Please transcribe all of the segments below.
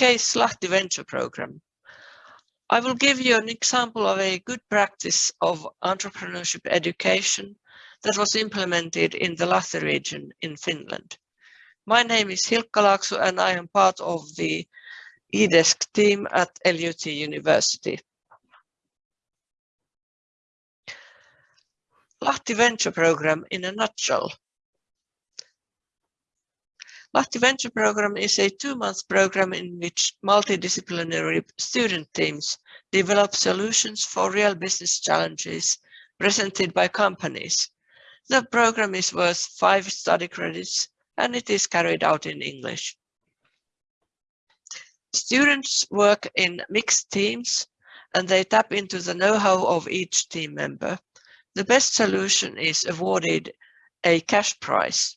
case Lahti Venture Program. I will give you an example of a good practice of entrepreneurship education that was implemented in the Lahti region in Finland. My name is Hilkka Laakso and I am part of the eDesk team at LUT University. Lahti Venture Program in a nutshell. Lahti Venture Program is a two-month program in which multidisciplinary student teams develop solutions for real business challenges presented by companies. The program is worth five study credits and it is carried out in English. Students work in mixed teams and they tap into the know-how of each team member. The best solution is awarded a cash prize.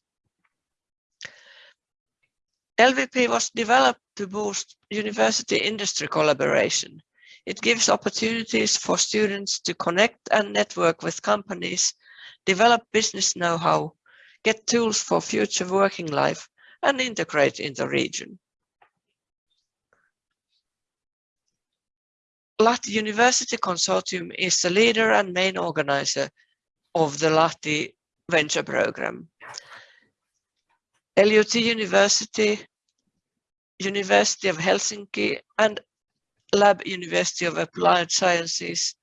LVP was developed to boost university industry collaboration. It gives opportunities for students to connect and network with companies, develop business know-how, get tools for future working life, and integrate in the region. Lahti University Consortium is the leader and main organizer of the Lahti Venture Program. LUT University, University of Helsinki and Lab University of Applied Sciences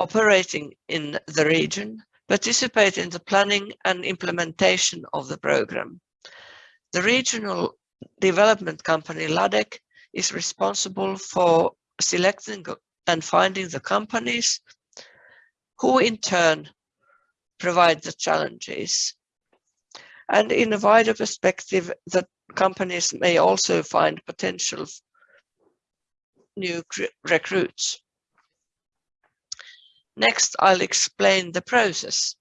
operating in the region participate in the planning and implementation of the program. The regional development company LADEC is responsible for selecting and finding the companies who in turn provide the challenges. And in a wider perspective, the companies may also find potential new recruits. Next, I'll explain the process.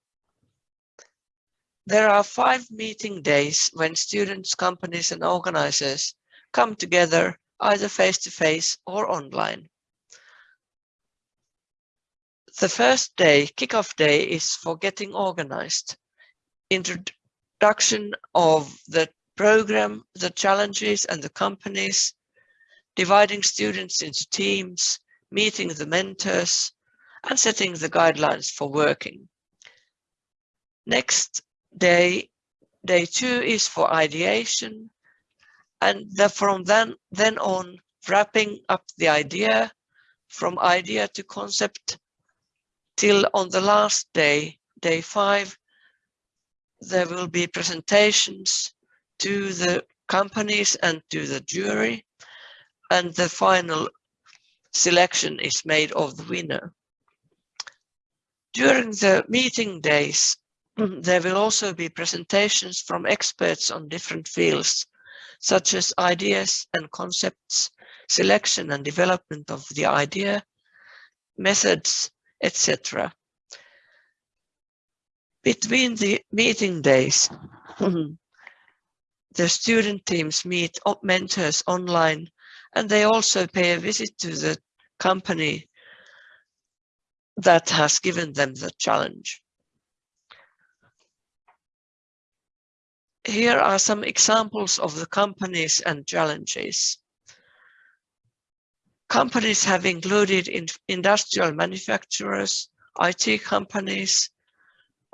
There are five meeting days when students, companies and organizers come together either face-to-face -face or online. The first day, kickoff day, is for getting organized. Introduction of the program, the challenges and the companies, dividing students into teams, meeting the mentors, and setting the guidelines for working. Next day, day two is for ideation, and the, from then, then on wrapping up the idea from idea to concept till on the last day, day five, there will be presentations to the companies and to the jury and the final selection is made of the winner. During the meeting days, there will also be presentations from experts on different fields such as ideas and concepts, selection and development of the idea, methods, etc. Between the meeting days, the student teams meet mentors online and they also pay a visit to the company that has given them the challenge. Here are some examples of the companies and challenges. Companies have included in industrial manufacturers, IT companies,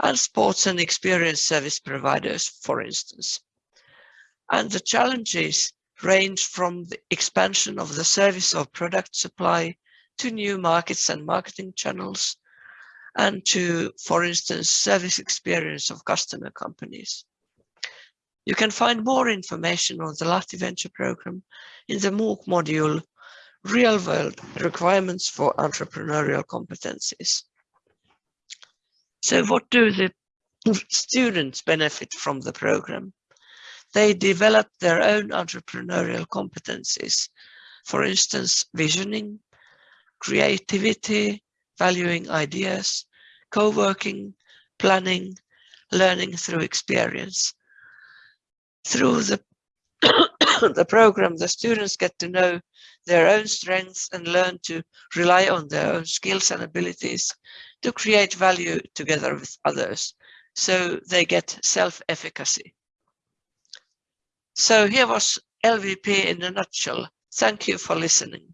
and sports and experience service providers, for instance. And the challenges range from the expansion of the service of product supply to new markets and marketing channels, and to, for instance, service experience of customer companies. You can find more information on the Lahti Venture Program in the MOOC module, Real World Requirements for Entrepreneurial Competencies. So what do the students benefit from the program? They develop their own entrepreneurial competencies. For instance, visioning, creativity, valuing ideas, co-working, planning, learning through experience through the, the program, the students get to know their own strengths and learn to rely on their own skills and abilities to create value together with others. So they get self-efficacy. So here was LVP in a nutshell. Thank you for listening.